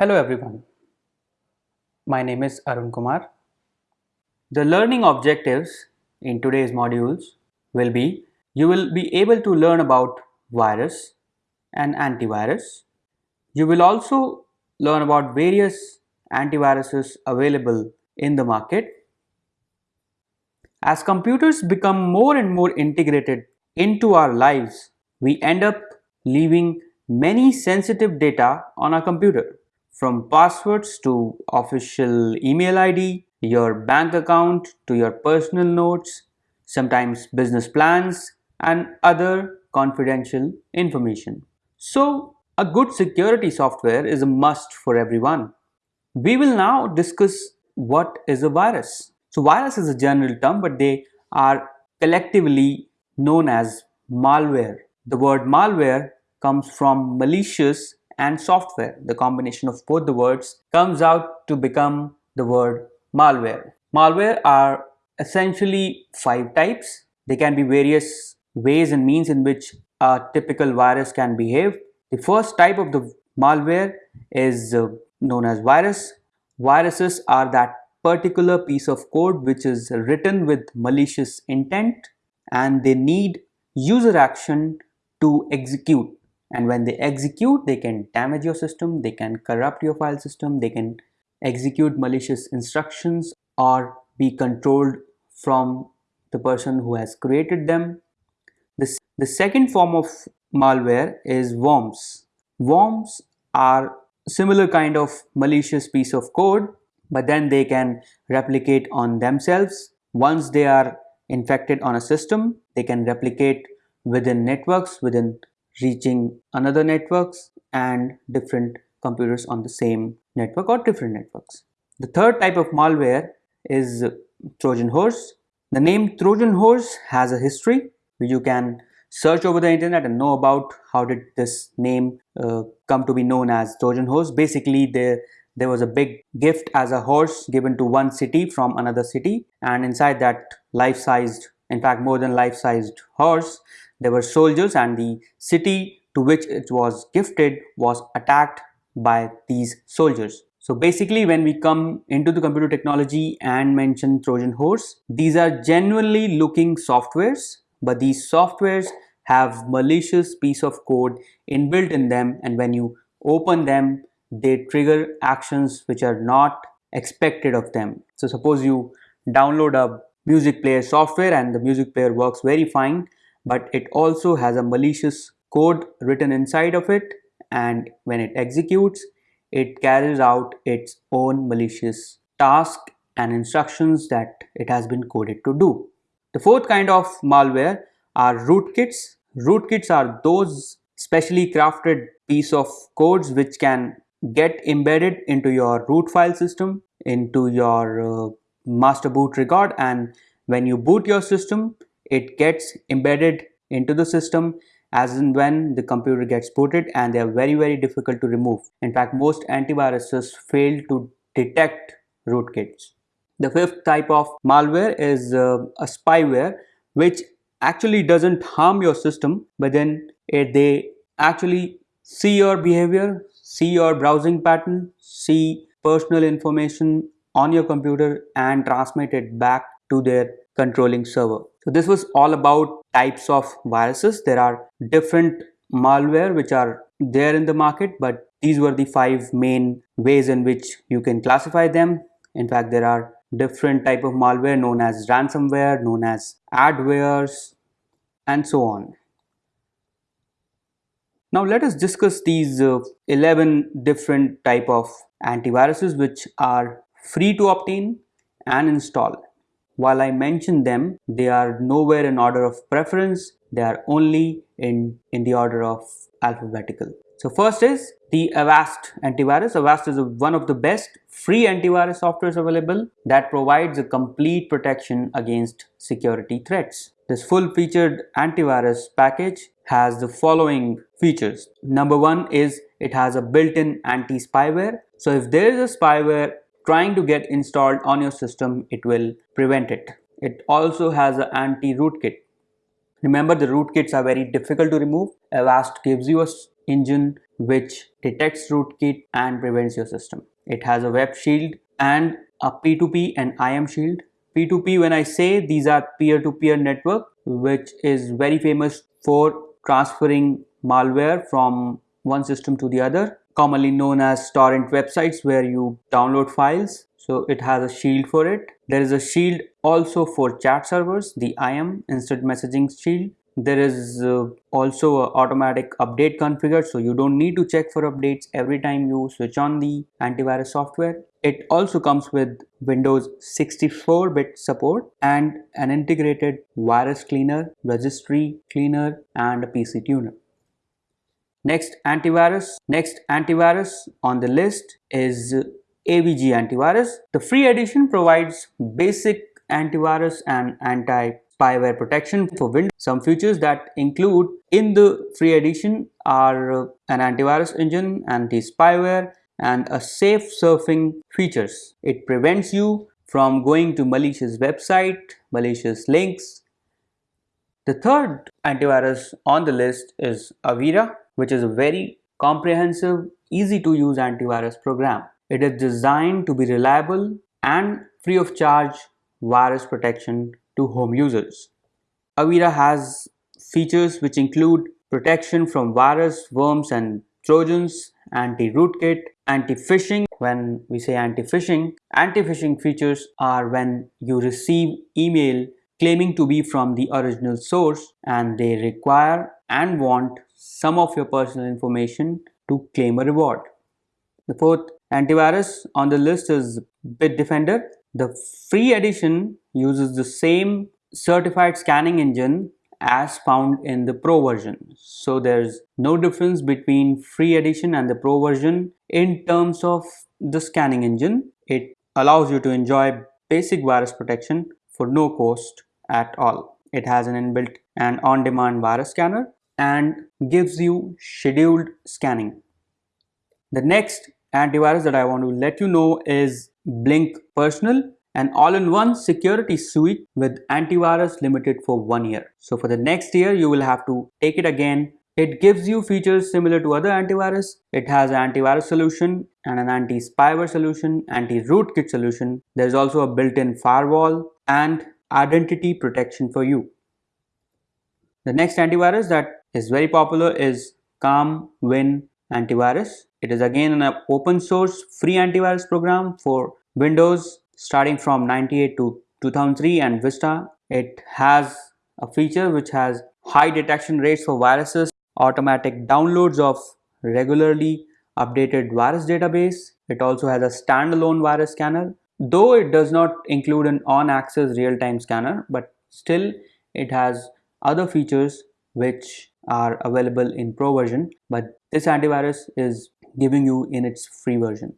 Hello everyone. My name is Arun Kumar. The learning objectives in today's modules will be you will be able to learn about virus and antivirus. You will also learn about various antiviruses available in the market. As computers become more and more integrated into our lives, we end up leaving many sensitive data on our computer from passwords to official email ID, your bank account to your personal notes, sometimes business plans and other confidential information. So a good security software is a must for everyone. We will now discuss what is a virus. So virus is a general term but they are collectively known as malware. The word malware comes from malicious and software. The combination of both the words comes out to become the word malware. Malware are essentially five types. They can be various ways and means in which a typical virus can behave. The first type of the malware is uh, known as virus. Viruses are that particular piece of code which is written with malicious intent and they need user action to execute and when they execute they can damage your system they can corrupt your file system they can execute malicious instructions or be controlled from the person who has created them. The, the second form of malware is worms. Worms are similar kind of malicious piece of code but then they can replicate on themselves. Once they are infected on a system they can replicate within networks within reaching another networks and different computers on the same network or different networks. The third type of malware is Trojan horse. The name Trojan horse has a history you can search over the internet and know about how did this name uh, come to be known as Trojan horse. Basically there there was a big gift as a horse given to one city from another city and inside that life-sized in fact more than life-sized horse there were soldiers and the city to which it was gifted was attacked by these soldiers. So basically when we come into the computer technology and mention Trojan horse, these are genuinely looking softwares, but these softwares have malicious piece of code inbuilt in them and when you open them, they trigger actions which are not expected of them. So suppose you download a music player software and the music player works very fine but it also has a malicious code written inside of it and when it executes it carries out its own malicious task and instructions that it has been coded to do. The fourth kind of malware are rootkits. Rootkits are those specially crafted piece of codes which can get embedded into your root file system, into your uh, master boot record and when you boot your system it gets embedded into the system as in when the computer gets booted and they are very very difficult to remove. In fact, most antiviruses fail to detect rootkits. The fifth type of malware is uh, a spyware which actually doesn't harm your system but then it, they actually see your behavior, see your browsing pattern, see personal information on your computer and transmit it back to their controlling server. So this was all about types of viruses. There are different malware which are there in the market but these were the five main ways in which you can classify them. In fact, there are different type of malware known as ransomware, known as adwares and so on. Now let us discuss these uh, 11 different type of antiviruses which are free to obtain and install. While I mention them, they are nowhere in order of preference. They are only in, in the order of alphabetical. So first is the Avast antivirus. Avast is one of the best free antivirus softwares available that provides a complete protection against security threats. This full featured antivirus package has the following features. Number one is it has a built-in anti-spyware. So if there is a spyware trying to get installed on your system, it will prevent it. It also has an anti-rootkit. Remember the rootkits are very difficult to remove. Avast gives you a engine which detects rootkit and prevents your system. It has a web shield and a P2P and IM shield. P2P when I say these are peer-to-peer -peer network which is very famous for transferring malware from one system to the other commonly known as torrent websites where you download files. So it has a shield for it. There is a shield also for chat servers the im instant messaging shield. There is uh, also automatic update configured so you don't need to check for updates every time you switch on the antivirus software. It also comes with windows 64-bit support and an integrated virus cleaner registry cleaner and a pc tuner Next antivirus, next antivirus on the list is AVG antivirus. The free edition provides basic antivirus and anti-spyware protection for Windows. Some features that include in the free edition are an antivirus engine, anti-spyware and a safe surfing features. It prevents you from going to malicious website, malicious links. The third antivirus on the list is Avira which is a very comprehensive, easy to use antivirus program. It is designed to be reliable and free of charge virus protection to home users. Avira has features which include protection from virus, worms and trojans, anti-rootkit, anti-phishing. When we say anti-phishing, anti-phishing features are when you receive email claiming to be from the original source and they require and want some of your personal information to claim a reward. The fourth antivirus on the list is Bitdefender. The free edition uses the same certified scanning engine as found in the pro version. So there's no difference between free edition and the pro version in terms of the scanning engine. It allows you to enjoy basic virus protection for no cost at all. It has an inbuilt and on-demand virus scanner and gives you scheduled scanning. The next antivirus that I want to let you know is Blink Personal an all-in-one security suite with antivirus limited for one year. So for the next year you will have to take it again. It gives you features similar to other antivirus. It has an antivirus solution and an anti-spyware solution, anti-rootkit solution. There's also a built-in firewall and identity protection for you. The next antivirus that is very popular is Calm Win antivirus. It is again an open source free antivirus program for Windows starting from 98 to 2003 and Vista. It has a feature which has high detection rates for viruses, automatic downloads of regularly updated virus database. It also has a standalone virus scanner, though it does not include an on-access real-time scanner, but still it has other features which are available in pro version but this antivirus is giving you in its free version.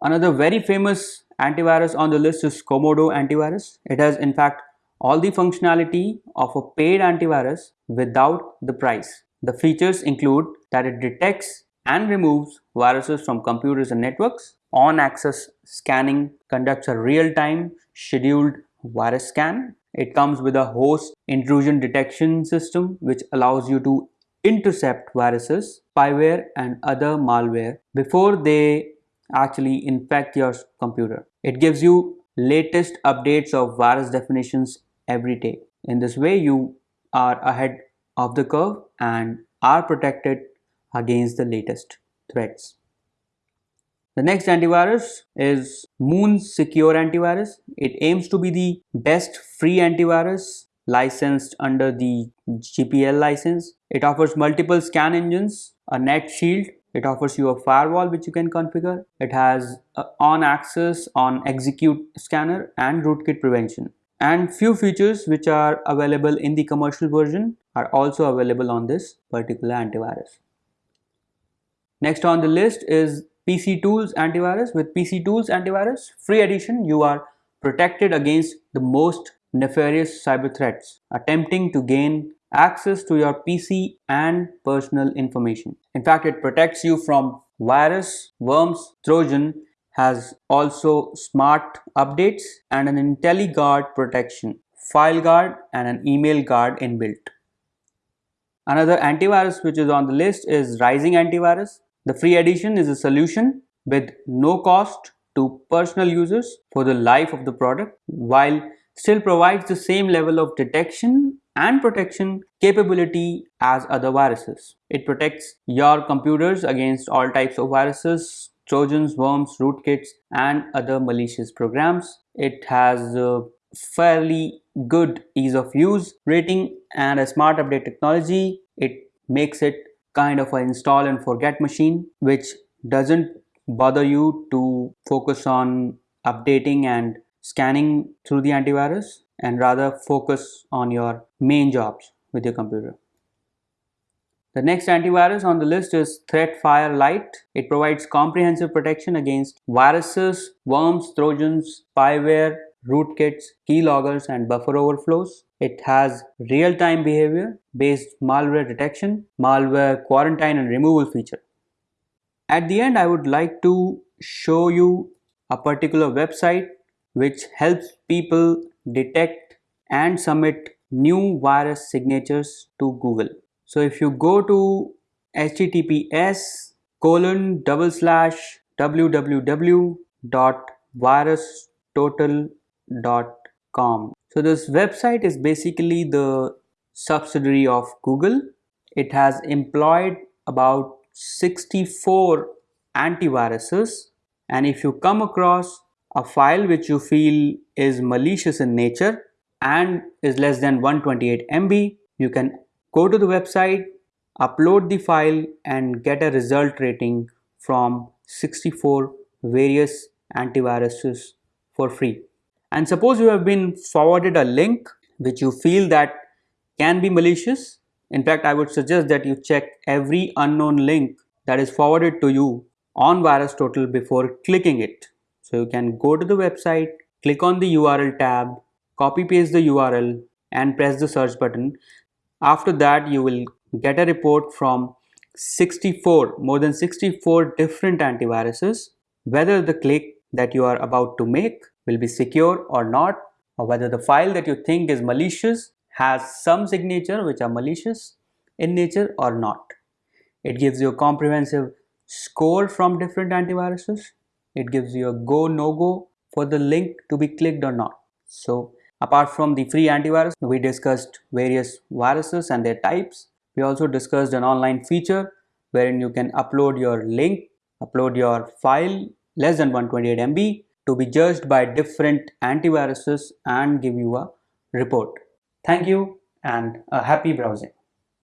Another very famous antivirus on the list is Comodo antivirus. It has in fact all the functionality of a paid antivirus without the price. The features include that it detects and removes viruses from computers and networks. On access scanning conducts a real-time scheduled virus scan it comes with a host intrusion detection system which allows you to intercept viruses, spyware and other malware before they actually infect your computer. It gives you latest updates of virus definitions every day. In this way you are ahead of the curve and are protected against the latest threats. The next antivirus is Moon Secure Antivirus. It aims to be the best free antivirus licensed under the GPL license. It offers multiple scan engines, a net shield. It offers you a firewall which you can configure. It has on access on execute scanner and rootkit prevention. And few features which are available in the commercial version are also available on this particular antivirus. Next on the list is PC Tools antivirus. With PC Tools antivirus free edition, you are protected against the most nefarious cyber threats attempting to gain access to your PC and personal information. In fact, it protects you from virus, worms, Trojan, has also smart updates and an IntelliGuard protection, file guard and an email guard inbuilt. Another antivirus which is on the list is Rising Antivirus. The free edition is a solution with no cost to personal users for the life of the product while still provides the same level of detection and protection capability as other viruses. It protects your computers against all types of viruses, trojans, worms, rootkits and other malicious programs. It has a fairly good ease of use rating and a smart update technology. It makes it kind of an install and forget machine which doesn't bother you to focus on updating and scanning through the antivirus and rather focus on your main jobs with your computer. The next antivirus on the list is Threatfire Lite. It provides comprehensive protection against viruses, worms, trojans, spyware, rootkits, keyloggers and buffer overflows. It has real-time behavior based malware detection, malware quarantine and removal feature. At the end, I would like to show you a particular website which helps people detect and submit new virus signatures to Google. So if you go to https colon double slash www.virustotal.com. So this website is basically the subsidiary of Google. It has employed about 64 antiviruses and if you come across a file which you feel is malicious in nature and is less than 128 MB, you can go to the website, upload the file and get a result rating from 64 various antiviruses for free. And suppose you have been forwarded a link which you feel that can be malicious. In fact, I would suggest that you check every unknown link that is forwarded to you on VirusTotal before clicking it. So you can go to the website, click on the URL tab, copy paste the URL and press the search button. After that you will get a report from 64, more than 64 different antiviruses, whether the click that you are about to make will be secure or not, or whether the file that you think is malicious has some signature which are malicious in nature or not. It gives you a comprehensive score from different antiviruses. It gives you a go no go for the link to be clicked or not. So apart from the free antivirus we discussed various viruses and their types. We also discussed an online feature wherein you can upload your link upload your file less than 128 MB to be judged by different antiviruses and give you a report. Thank you and a happy browsing